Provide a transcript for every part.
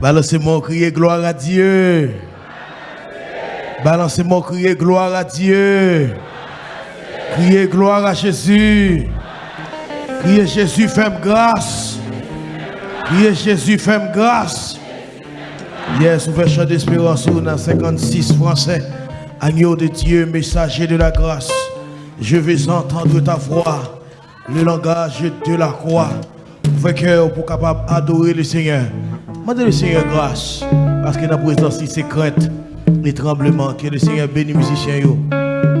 Balancez-moi, crier gloire à Dieu. Balancez-moi, crier gloire à Dieu. Criez gloire à Jésus. Criez Jésus, fais grâce. Criez Jésus, fais grâce. Yes, on fait chant d'espérance dans 56 français. Agneau de Dieu, messager de la grâce. Je vais entendre ta voix, le langage de la croix. Cœur pour capable adorer le Seigneur. Demandez le Seigneur grâce. Parce que dans la présence, c'est crainte et tremblement. Que le Seigneur bénisse les musiciens.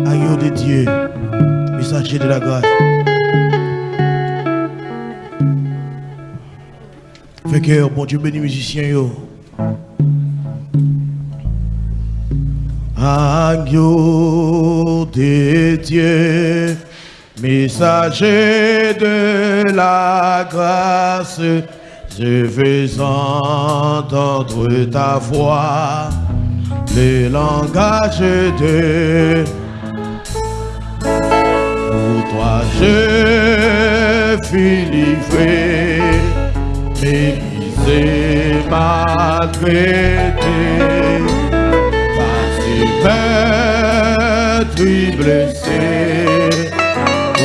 Agneau de Dieu, messager de la grâce. Cœur, bon Dieu bénit les musiciens. Agneau de Dieu, messager de la grâce, je veux entendre ta voix, le langage de pour toi je fus livré, mérisé, maltraité maître blessé pour ton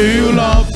you love.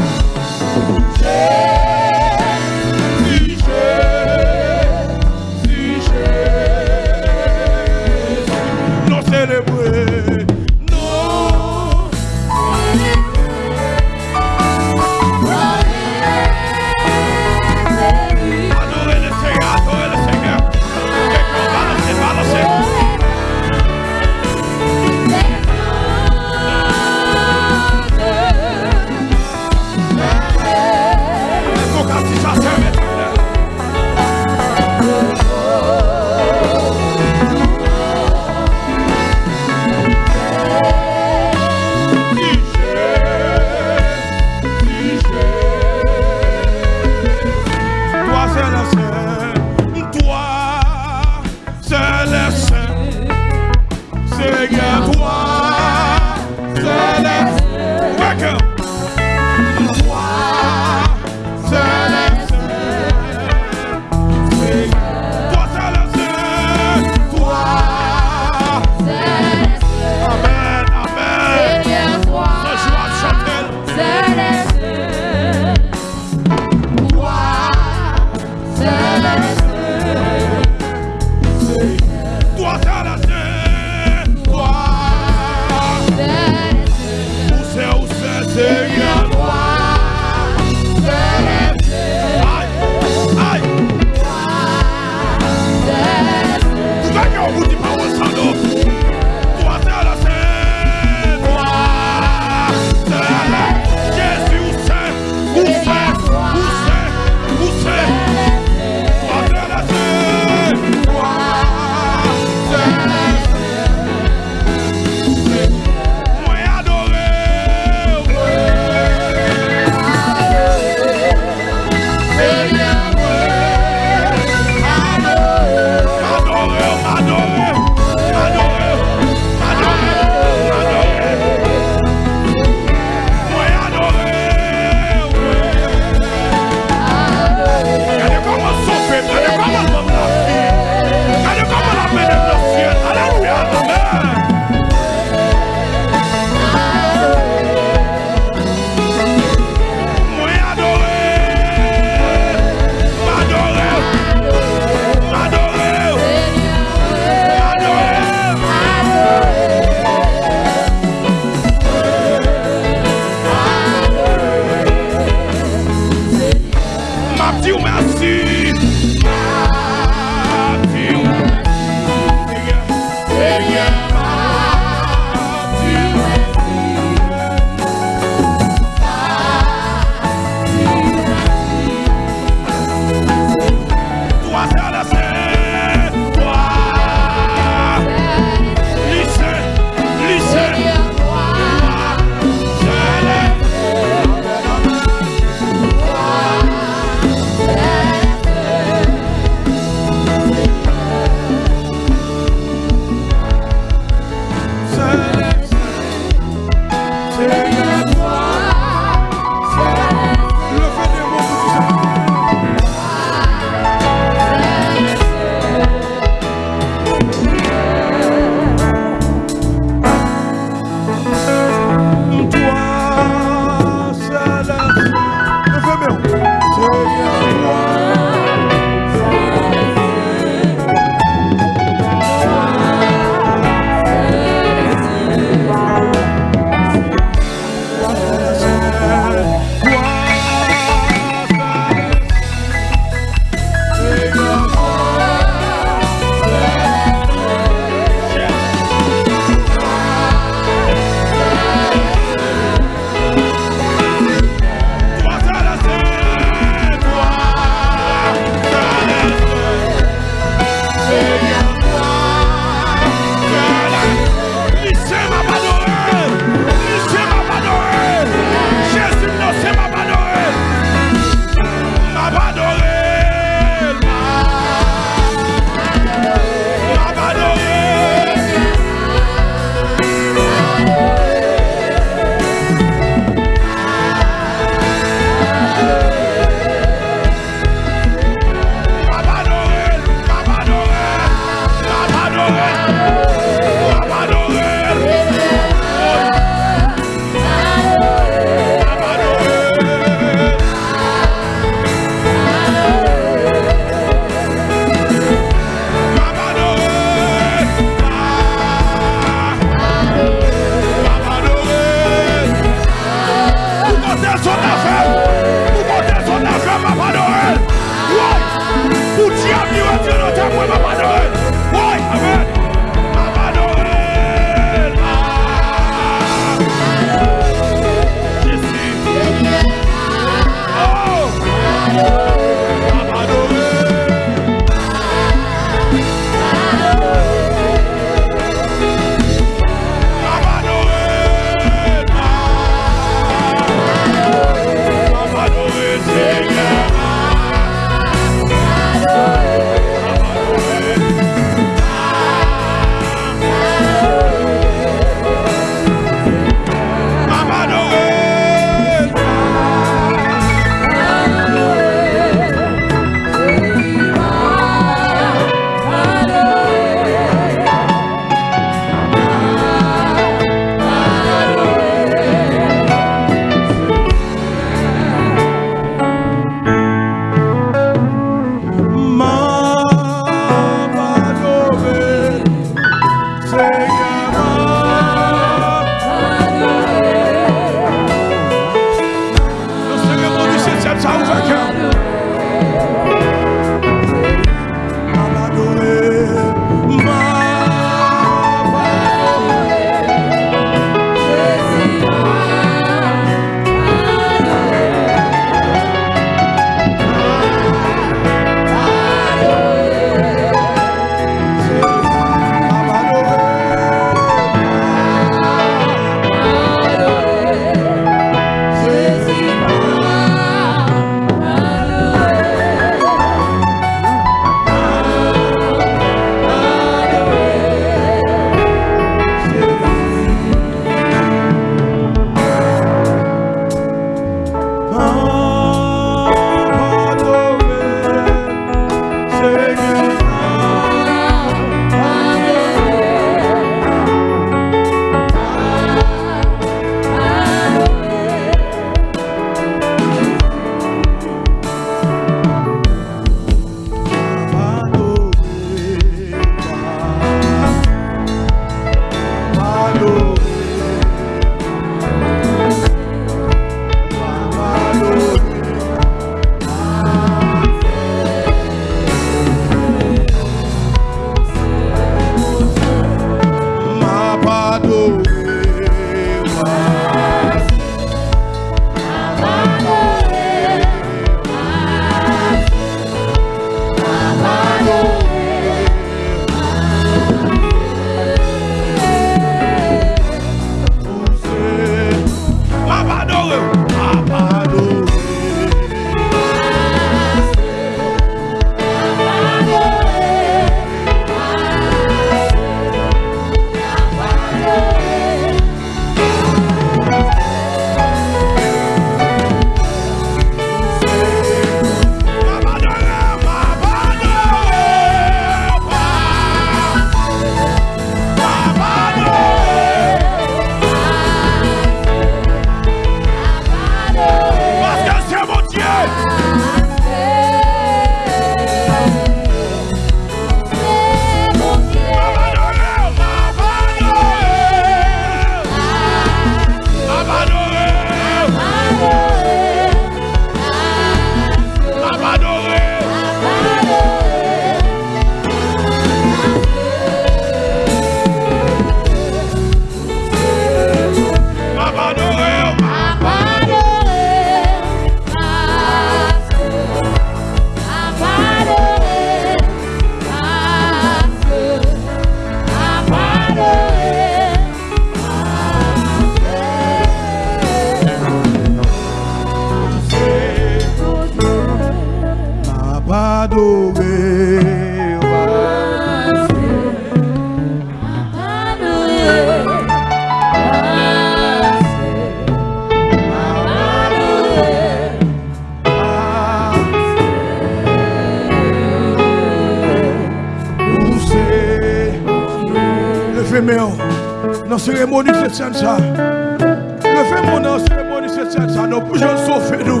dans la cérémonie de cette ça. Levez mon dans la cérémonie de cette ça. Nous pouvons sauver nous.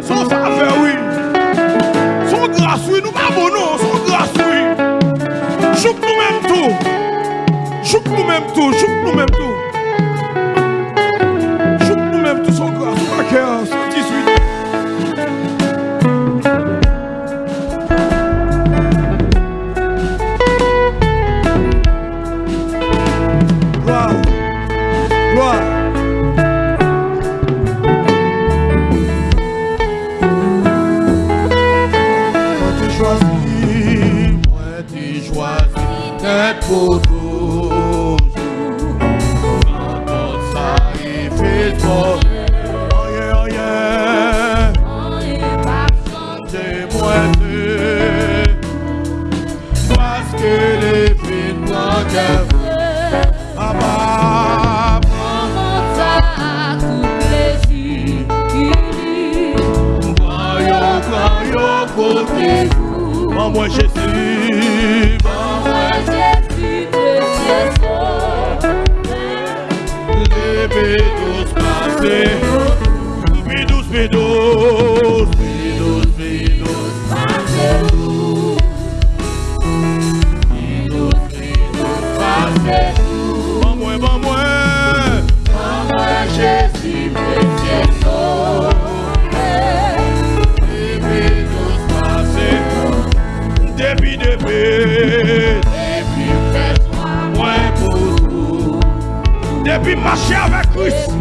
Son faveur, oui. Son grâce, oui. Nous pas bon, non. Son grâce, oui. Chouk nous-mêmes tout. Chouk nous-mêmes tout. Chouk nous-mêmes tout. Chouk nous-mêmes tout. Son grâce, son cœur. Montrez-vous. Envoie Jésus. Envoie Jésus de ses Lève et douce marcher avec Christ.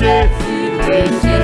Jésus, Jésus.